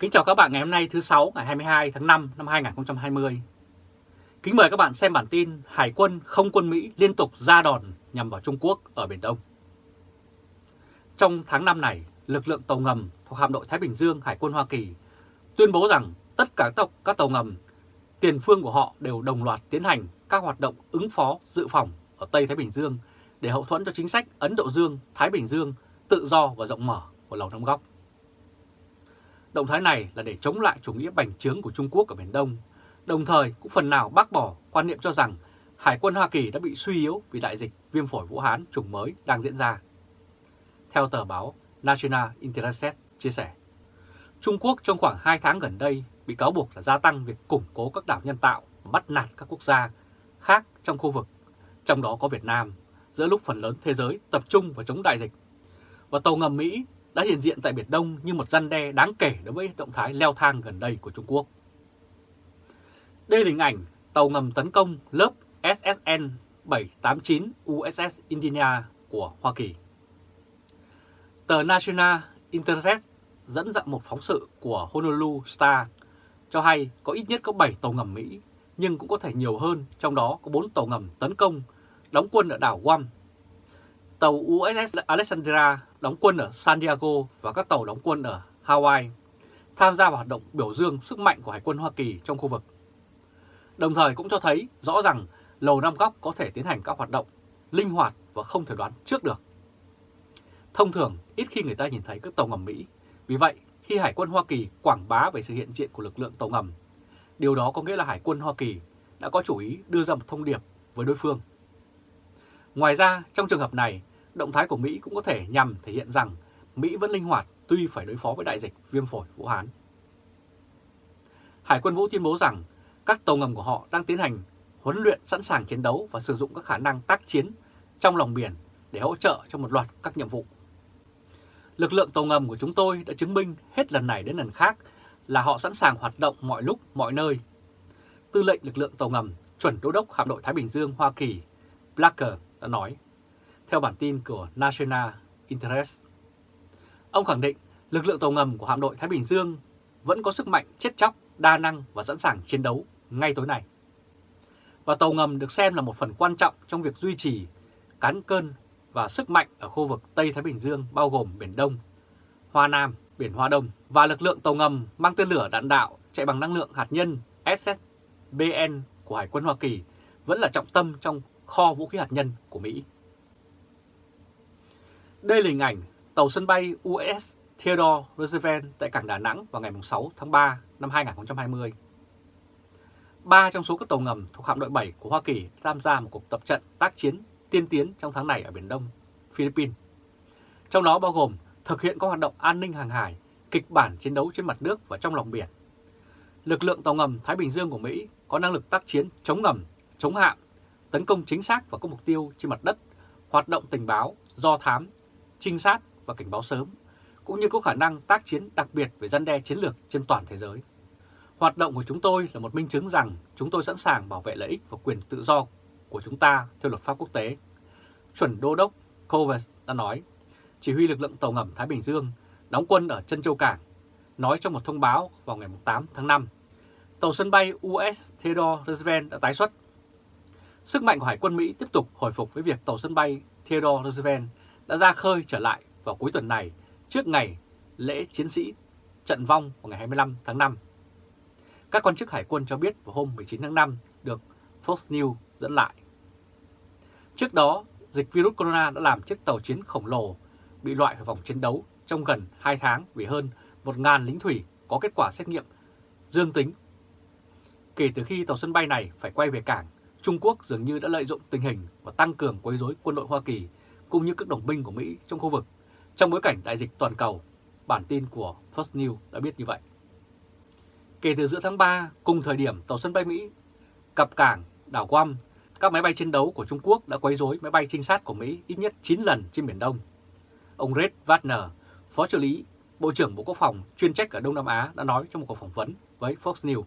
Kính chào các bạn ngày hôm nay thứ 6 ngày 22 tháng 5 năm 2020. Kính mời các bạn xem bản tin Hải quân không quân Mỹ liên tục ra đòn nhằm vào Trung Quốc ở Biển Đông. Trong tháng 5 này, lực lượng tàu ngầm thuộc hạm đội Thái Bình Dương Hải quân Hoa Kỳ tuyên bố rằng tất cả các, các tàu ngầm tiền phương của họ đều đồng loạt tiến hành các hoạt động ứng phó dự phòng ở Tây Thái Bình Dương để hậu thuẫn cho chính sách Ấn Độ Dương, Thái Bình Dương tự do và rộng mở của Lầu Năm Góc. Động thái này là để chống lại chủ nghĩa bành trướng của Trung Quốc ở Biển Đông, đồng thời cũng phần nào bác bỏ quan niệm cho rằng Hải quân Hoa Kỳ đã bị suy yếu vì đại dịch viêm phổi Vũ Hán chủng mới đang diễn ra. Theo tờ báo National Interest chia sẻ, Trung Quốc trong khoảng 2 tháng gần đây bị cáo buộc là gia tăng việc củng cố các đảo nhân tạo và bắt nạt các quốc gia khác trong khu vực, trong đó có Việt Nam, giữa lúc phần lớn thế giới tập trung vào chống đại dịch. Và tàu ngầm Mỹ đã hiện diện tại Biển Đông như một răn đe đáng kể đối với động thái leo thang gần đây của Trung Quốc. Đây là hình ảnh tàu ngầm tấn công lớp SSN 789 USS Indiana của Hoa Kỳ. Tờ National Intercept dẫn dặn một phóng sự của Honolulu Star cho hay có ít nhất có 7 tàu ngầm Mỹ, nhưng cũng có thể nhiều hơn, trong đó có 4 tàu ngầm tấn công, đóng quân ở đảo Guam. Tàu USS Alexandria đóng quân ở San Diego và các tàu đóng quân ở Hawaii tham gia vào hoạt động biểu dương sức mạnh của Hải quân Hoa Kỳ trong khu vực. Đồng thời cũng cho thấy rõ rằng Lầu Năm Góc có thể tiến hành các hoạt động linh hoạt và không thể đoán trước được. Thông thường, ít khi người ta nhìn thấy các tàu ngầm Mỹ. Vì vậy, khi Hải quân Hoa Kỳ quảng bá về sự hiện diện của lực lượng tàu ngầm, điều đó có nghĩa là Hải quân Hoa Kỳ đã có chủ ý đưa ra một thông điệp với đối phương. Ngoài ra, trong trường hợp này, động thái của Mỹ cũng có thể nhằm thể hiện rằng Mỹ vẫn linh hoạt tuy phải đối phó với đại dịch viêm phổi Vũ Hán. Hải quân Vũ tuyên bố rằng các tàu ngầm của họ đang tiến hành huấn luyện sẵn sàng chiến đấu và sử dụng các khả năng tác chiến trong lòng biển để hỗ trợ cho một loạt các nhiệm vụ. Lực lượng tàu ngầm của chúng tôi đã chứng minh hết lần này đến lần khác là họ sẵn sàng hoạt động mọi lúc, mọi nơi. Tư lệnh lực lượng tàu ngầm, chuẩn đô đốc hạm đội Thái Bình Dương Hoa Kỳ, Blacker đã nói theo bản tin của National Interest. Ông khẳng định lực lượng tàu ngầm của hạm đội Thái Bình Dương vẫn có sức mạnh chết chóc, đa năng và sẵn sàng chiến đấu ngay tối nay. Và tàu ngầm được xem là một phần quan trọng trong việc duy trì cán cơn và sức mạnh ở khu vực Tây Thái Bình Dương bao gồm Biển Đông, Hoa Nam, Biển Hoa Đông và lực lượng tàu ngầm mang tên lửa đạn đạo chạy bằng năng lượng hạt nhân SSBN của Hải quân Hoa Kỳ vẫn là trọng tâm trong kho vũ khí hạt nhân của Mỹ. Đây là hình ảnh tàu sân bay US Theodore Roosevelt tại cảng Đà Nẵng vào ngày 6 tháng 3 năm 2020. Ba trong số các tàu ngầm thuộc hạm đội 7 của Hoa Kỳ tham gia một cuộc tập trận tác chiến tiên tiến trong tháng này ở Biển Đông, Philippines. Trong đó bao gồm thực hiện các hoạt động an ninh hàng hải, kịch bản chiến đấu trên mặt nước và trong lòng biển. Lực lượng tàu ngầm Thái Bình Dương của Mỹ có năng lực tác chiến chống ngầm, chống hạm, tấn công chính xác vào các mục tiêu trên mặt đất, hoạt động tình báo, do thám, trinh sát và cảnh báo sớm, cũng như có khả năng tác chiến đặc biệt về dân đe chiến lược trên toàn thế giới. Hoạt động của chúng tôi là một minh chứng rằng chúng tôi sẵn sàng bảo vệ lợi ích và quyền tự do của chúng ta theo luật pháp quốc tế. Chuẩn Đô đốc Covers đã nói, chỉ huy lực lượng tàu ngầm Thái Bình Dương đóng quân ở chân châu cảng, nói trong một thông báo vào ngày 8 tháng 5. Tàu sân bay US Theodore Roosevelt đã tái xuất. Sức mạnh của Hải quân Mỹ tiếp tục hồi phục với việc tàu sân bay Theodore Roosevelt đã ra khơi trở lại vào cuối tuần này trước ngày lễ chiến sĩ trận vong vào ngày 25 tháng 5. Các quan chức hải quân cho biết vào hôm 19 tháng 5 được Fox News dẫn lại. Trước đó, dịch virus corona đã làm chiếc tàu chiến khổng lồ bị loại khỏi vòng chiến đấu trong gần 2 tháng vì hơn 1.000 lính thủy có kết quả xét nghiệm dương tính. Kể từ khi tàu sân bay này phải quay về cảng, Trung Quốc dường như đã lợi dụng tình hình và tăng cường quấy rối quân đội Hoa Kỳ cũng như các đồng minh của Mỹ trong khu vực trong bối cảnh đại dịch toàn cầu. Bản tin của Fox News đã biết như vậy. Kể từ giữa tháng 3, cùng thời điểm tàu sân bay Mỹ cập cảng đảo Guam, các máy bay chiến đấu của Trung Quốc đã quấy rối máy bay trinh sát của Mỹ ít nhất 9 lần trên Biển Đông. Ông Red Wagner, Phó trợ lý Bộ trưởng Bộ Quốc phòng chuyên trách ở Đông Nam Á đã nói trong một cuộc phỏng vấn với Fox News.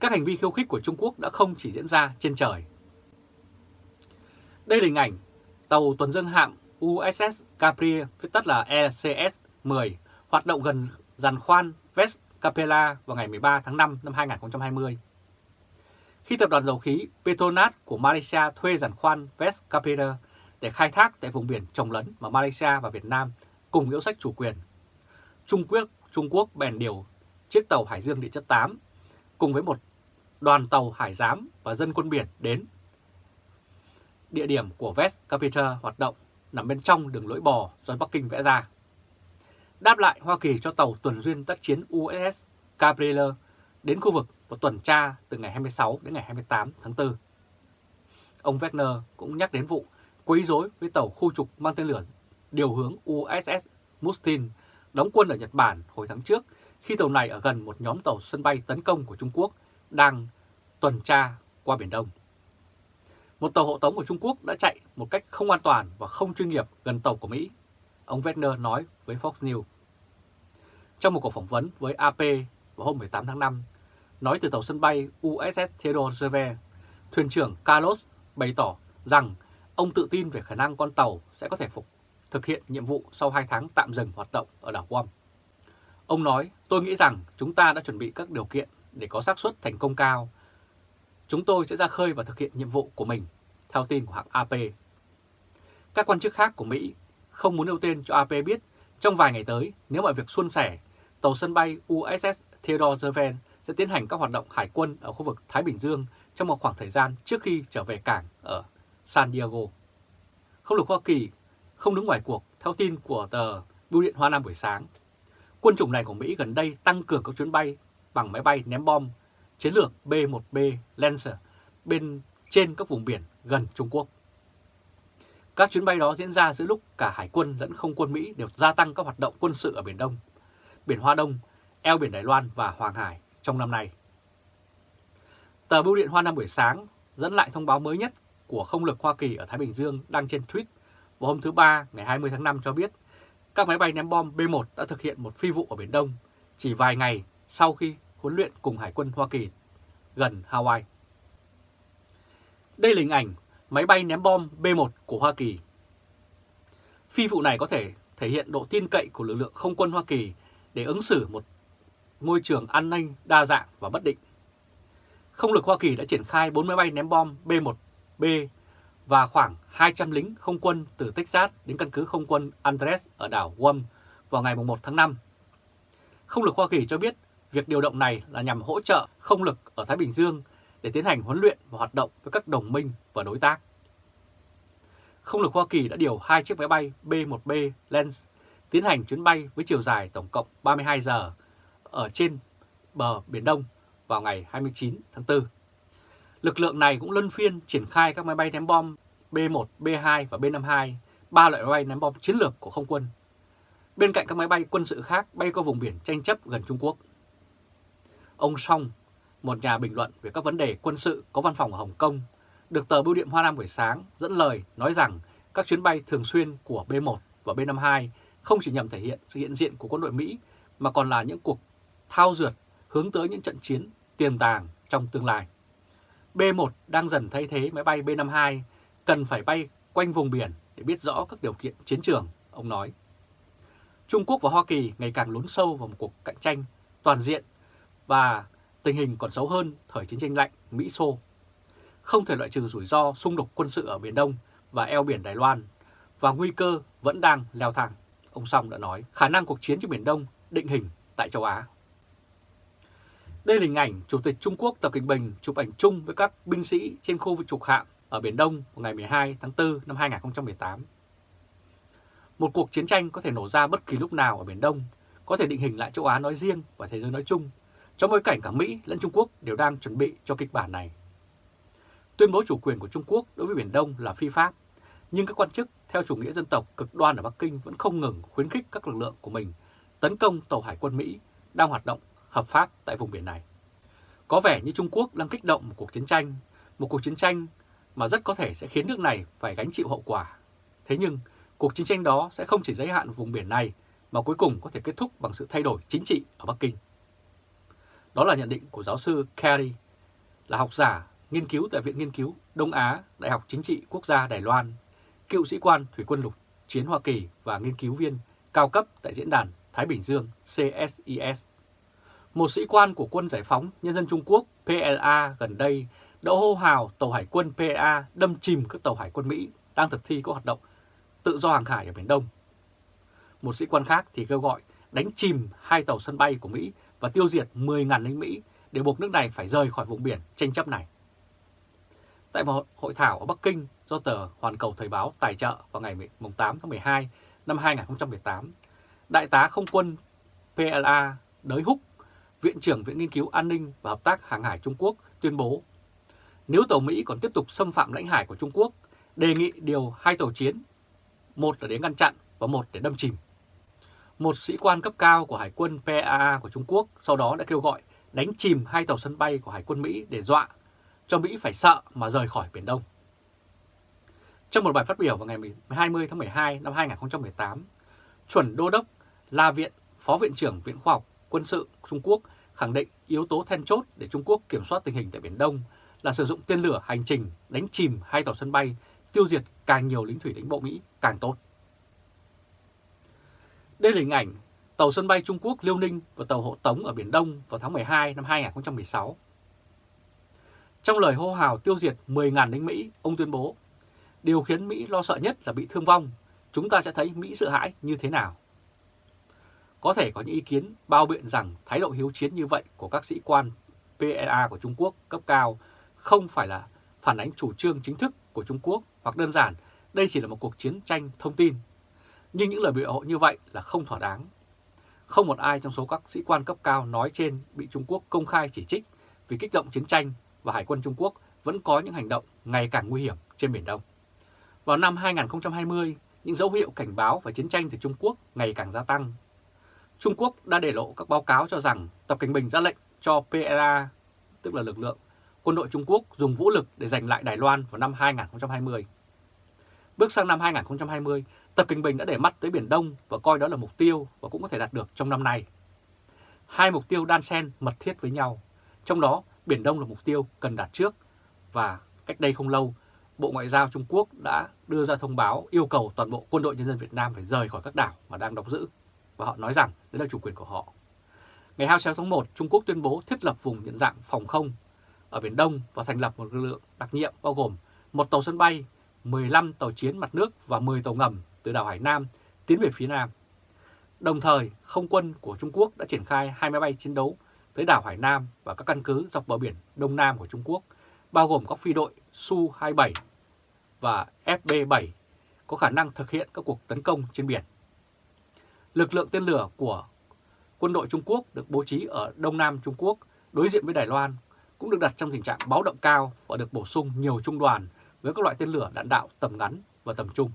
Các hành vi khiêu khích của Trung Quốc đã không chỉ diễn ra trên trời. Đây là hình ảnh tàu tuần dương hạm USS Capri viết tắt là ECS-10, hoạt động gần giàn khoan West Capella vào ngày 13 tháng 5 năm 2020. Khi tập đoàn dầu khí Petronas của Malaysia thuê giàn khoan West Capella để khai thác tại vùng biển trồng lấn mà Malaysia và Việt Nam cùng yếu sách chủ quyền, Trung Quốc Trung Quốc bèn điều chiếc tàu Hải Dương địa chất 8 cùng với một đoàn tàu hải giám và dân quân biển đến. Địa điểm của West Capital hoạt động nằm bên trong đường lưỡi bò do Bắc Kinh vẽ ra. Đáp lại Hoa Kỳ cho tàu tuần duyên tác chiến USS Gabriel đến khu vực và tuần tra từ ngày 26 đến ngày 28 tháng 4. Ông Wagner cũng nhắc đến vụ quấy rối với tàu khu trục mang tên lửa điều hướng USS Mustin đóng quân ở Nhật Bản hồi tháng trước, khi tàu này ở gần một nhóm tàu sân bay tấn công của Trung Quốc đang tuần tra qua Biển Đông. Một tàu hộ tống của Trung Quốc đã chạy một cách không an toàn và không chuyên nghiệp gần tàu của Mỹ, ông Wagner nói với Fox News. Trong một cuộc phỏng vấn với AP vào hôm 18 tháng 5, nói từ tàu sân bay USS Theodore Roosevelt, thuyền trưởng Carlos bày tỏ rằng ông tự tin về khả năng con tàu sẽ có thể phục thực hiện nhiệm vụ sau 2 tháng tạm dừng hoạt động ở đảo Guam. Ông nói, tôi nghĩ rằng chúng ta đã chuẩn bị các điều kiện để có xác suất thành công cao. Chúng tôi sẽ ra khơi và thực hiện nhiệm vụ của mình, theo tin của hãng AP. Các quan chức khác của Mỹ không muốn nêu tên cho AP biết trong vài ngày tới nếu mọi việc suôn sẻ, tàu sân bay USS Theodore Roosevelt sẽ tiến hành các hoạt động hải quân ở khu vực Thái Bình Dương trong một khoảng thời gian trước khi trở về cảng ở San Diego. Không lực Hoa Kỳ không đứng ngoài cuộc theo tin của tờ Bưu điện Hoa Nam buổi sáng. Quân chủng này của Mỹ gần đây tăng cường các chuyến bay bằng máy bay ném bom chiến lược B-1B Lancer bên trên các vùng biển gần Trung Quốc. Các chuyến bay đó diễn ra giữa lúc cả Hải quân lẫn không quân Mỹ đều gia tăng các hoạt động quân sự ở Biển Đông, Biển Hoa Đông, eo biển Đài Loan và Hoàng Hải trong năm nay. Tờ Bưu điện Hoa Nam buổi sáng dẫn lại thông báo mới nhất của không lực Hoa Kỳ ở Thái Bình Dương đăng trên tweet vào hôm thứ Ba ngày 20 tháng 5 cho biết các máy bay ném bom B-1 đã thực hiện một phi vụ ở Biển Đông chỉ vài ngày sau khi huấn luyện cùng Hải quân Hoa Kỳ, gần Hawaii. Đây là hình ảnh máy bay ném bom B-1 của Hoa Kỳ. Phi vụ này có thể thể hiện độ tin cậy của lực lượng không quân Hoa Kỳ để ứng xử một môi trường an ninh đa dạng và bất định. Không lực Hoa Kỳ đã triển khai 4 máy bay ném bom B-1B và khoảng 200 lính không quân từ Texas đến căn cứ không quân Andres ở đảo Guam vào ngày 1 tháng 5. Không lực Hoa Kỳ cho biết việc điều động này là nhằm hỗ trợ không lực ở Thái Bình Dương để tiến hành huấn luyện và hoạt động với các đồng minh và đối tác. Không lực Hoa Kỳ đã điều hai chiếc máy bay B-1B Lens tiến hành chuyến bay với chiều dài tổng cộng 32 giờ ở trên bờ Biển Đông vào ngày 29 tháng 4. Lực lượng này cũng luân phiên triển khai các máy bay ném bom B-1, B-2 và B-52, ba loại máy bay ném bom chiến lược của không quân. Bên cạnh các máy bay quân sự khác bay qua vùng biển tranh chấp gần Trung Quốc. Ông Song, một nhà bình luận về các vấn đề quân sự có văn phòng ở Hồng Kông, được tờ Bưu điện Hoa Nam buổi sáng dẫn lời nói rằng các chuyến bay thường xuyên của B-1 và B-52 không chỉ nhằm thể hiện sự hiện diện của quân đội Mỹ mà còn là những cuộc thao dượt hướng tới những trận chiến tiềm tàng trong tương lai. B-1 đang dần thay thế máy bay B-52 cần phải bay quanh vùng biển để biết rõ các điều kiện chiến trường, ông nói. Trung Quốc và Hoa Kỳ ngày càng lún sâu vào một cuộc cạnh tranh toàn diện và tình hình còn xấu hơn thời chiến tranh lạnh Mỹ-Xô. Không thể loại trừ rủi ro xung đột quân sự ở Biển Đông và eo biển Đài Loan và nguy cơ vẫn đang leo thang. Ông Song đã nói khả năng cuộc chiến trên Biển Đông định hình tại châu Á. Đây là hình ảnh Chủ tịch Trung Quốc Tập Cận Bình chụp ảnh chung với các binh sĩ trên khu vực trục hạm ở Biển Đông vào ngày 12 tháng 4 năm 2018. Một cuộc chiến tranh có thể nổ ra bất kỳ lúc nào ở Biển Đông, có thể định hình lại châu Á nói riêng và thế giới nói chung, trong bối cảnh cả Mỹ lẫn Trung Quốc đều đang chuẩn bị cho kịch bản này. Tuyên bố chủ quyền của Trung Quốc đối với Biển Đông là phi pháp, nhưng các quan chức theo chủ nghĩa dân tộc cực đoan ở Bắc Kinh vẫn không ngừng khuyến khích các lực lượng của mình tấn công tàu hải quân Mỹ đang hoạt động hợp pháp tại vùng biển này. Có vẻ như Trung Quốc đang kích động một cuộc chiến tranh, một cuộc chiến tranh mà rất có thể sẽ khiến nước này phải gánh chịu hậu quả. Thế nhưng, cuộc chiến tranh đó sẽ không chỉ giới hạn vùng biển này mà cuối cùng có thể kết thúc bằng sự thay đổi chính trị ở Bắc Kinh. Đó là nhận định của giáo sư Kerry, là học giả nghiên cứu tại Viện Nghiên cứu Đông Á, Đại học Chính trị Quốc gia Đài Loan, cựu sĩ quan Thủy quân lục chiến Hoa Kỳ và nghiên cứu viên cao cấp tại Diễn đàn Thái Bình Dương CSIS. Một sĩ quan của quân giải phóng nhân dân Trung Quốc PLA gần đây đã hô hào tàu hải quân PLA đâm chìm các tàu hải quân Mỹ đang thực thi các hoạt động tự do hàng hải ở Biển Đông. Một sĩ quan khác thì kêu gọi đánh chìm hai tàu sân bay của Mỹ và tiêu diệt 10.000 lính Mỹ để buộc nước này phải rời khỏi vùng biển tranh chấp này. Tại một hội thảo ở Bắc Kinh do tờ Hoàn Cầu Thời báo tài trợ vào ngày 8 tháng 12 năm 2018, Đại tá không quân PLA Đới Húc, Viện trưởng Viện Nghiên cứu An ninh và Hợp tác Hàng hải Trung Quốc tuyên bố nếu tàu Mỹ còn tiếp tục xâm phạm lãnh hải của Trung Quốc, đề nghị điều hai tàu chiến, một là để ngăn chặn và một để đâm chìm. Một sĩ quan cấp cao của Hải quân PAA của Trung Quốc sau đó đã kêu gọi đánh chìm hai tàu sân bay của Hải quân Mỹ để dọa cho Mỹ phải sợ mà rời khỏi Biển Đông. Trong một bài phát biểu vào ngày 20 tháng 12 năm 2018, chuẩn đô đốc La Viện, Phó Viện trưởng Viện Khoa học Quân sự Trung Quốc khẳng định yếu tố then chốt để Trung Quốc kiểm soát tình hình tại Biển Đông là sử dụng tên lửa hành trình đánh chìm hai tàu sân bay, tiêu diệt càng nhiều lính thủy đánh bộ Mỹ càng tốt. Đây là hình ảnh tàu sân bay Trung Quốc Liêu Ninh và tàu hộ tống ở Biển Đông vào tháng 12 năm 2016. Trong lời hô hào tiêu diệt 10.000 lính Mỹ, ông tuyên bố, điều khiến Mỹ lo sợ nhất là bị thương vong, chúng ta sẽ thấy Mỹ sợ hãi như thế nào. Có thể có những ý kiến bao biện rằng thái độ hiếu chiến như vậy của các sĩ quan PLA của Trung Quốc cấp cao không phải là phản ánh chủ trương chính thức của Trung Quốc hoặc đơn giản đây chỉ là một cuộc chiến tranh thông tin. Nhưng những lời biểu hộ như vậy là không thỏa đáng. Không một ai trong số các sĩ quan cấp cao nói trên bị Trung Quốc công khai chỉ trích vì kích động chiến tranh và Hải quân Trung Quốc vẫn có những hành động ngày càng nguy hiểm trên Biển Đông. Vào năm 2020, những dấu hiệu cảnh báo về chiến tranh từ Trung Quốc ngày càng gia tăng. Trung Quốc đã để lộ các báo cáo cho rằng Tập Cảnh Bình ra lệnh cho PLA, tức là lực lượng quân đội Trung Quốc dùng vũ lực để giành lại Đài Loan vào năm 2020. Bước sang năm 2020, Tập Kinh Bình đã để mắt tới Biển Đông và coi đó là mục tiêu và cũng có thể đạt được trong năm nay. Hai mục tiêu đan xen mật thiết với nhau, trong đó Biển Đông là mục tiêu cần đạt trước và cách đây không lâu, Bộ Ngoại giao Trung Quốc đã đưa ra thông báo yêu cầu toàn bộ quân đội nhân dân Việt Nam phải rời khỏi các đảo mà đang đóng giữ và họ nói rằng đấy là chủ quyền của họ. Ngày 26 tháng 1, Trung Quốc tuyên bố thiết lập vùng nhận dạng phòng không ở Biển Đông và thành lập một lực lượng đặc nhiệm bao gồm một tàu sân bay, 15 tàu chiến mặt nước và 10 tàu ngầm từ đảo Hải Nam tiến về phía Nam. Đồng thời, không quân của Trung Quốc đã triển khai hai máy bay chiến đấu tới đảo Hải Nam và các căn cứ dọc bờ biển Đông Nam của Trung Quốc, bao gồm các phi đội Su-27 và FB-7 có khả năng thực hiện các cuộc tấn công trên biển. Lực lượng tên lửa của quân đội Trung Quốc được bố trí ở Đông Nam Trung Quốc đối diện với Đài Loan cũng được đặt trong tình trạng báo động cao và được bổ sung nhiều trung đoàn với các loại tên lửa đạn đạo tầm ngắn và tầm trung.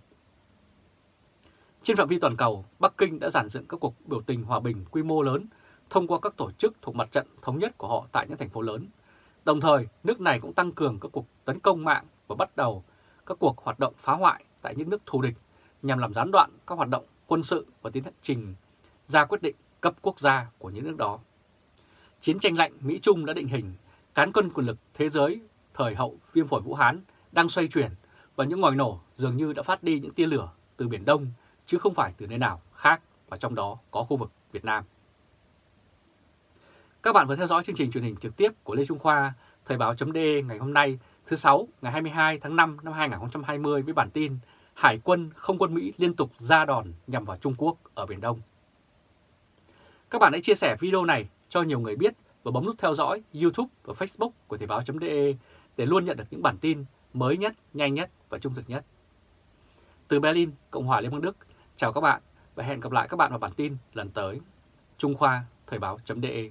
Trên phạm vi toàn cầu, Bắc Kinh đã giản dựng các cuộc biểu tình hòa bình quy mô lớn thông qua các tổ chức thuộc mặt trận thống nhất của họ tại những thành phố lớn. Đồng thời, nước này cũng tăng cường các cuộc tấn công mạng và bắt đầu các cuộc hoạt động phá hoại tại những nước thù địch nhằm làm gián đoạn các hoạt động quân sự và tiến trình ra quyết định cấp quốc gia của những nước đó. Chiến tranh lạnh Mỹ-Trung đã định hình cán cân quyền lực thế giới thời hậu viêm phổi Vũ Hán đang xoay chuyển và những ngòi nổ dường như đã phát đi những tia lửa từ Biển Đông chứ không phải từ nơi nào khác và trong đó có khu vực Việt Nam. Các bạn vừa theo dõi chương trình truyền hình trực tiếp của Lê Trung Khoa, Thời báo chấm ngày hôm nay thứ Sáu ngày 22 tháng 5 năm 2020 với bản tin Hải quân không quân Mỹ liên tục ra đòn nhằm vào Trung Quốc ở Biển Đông. Các bạn hãy chia sẻ video này cho nhiều người biết và bấm nút theo dõi YouTube và Facebook của Thời báo.de để luôn nhận được những bản tin mới nhất, nhanh nhất và trung thực nhất. Từ Berlin, Cộng hòa Liên bang Đức, chào các bạn và hẹn gặp lại các bạn vào bản tin lần tới. Trung Khoa, Thời báo.de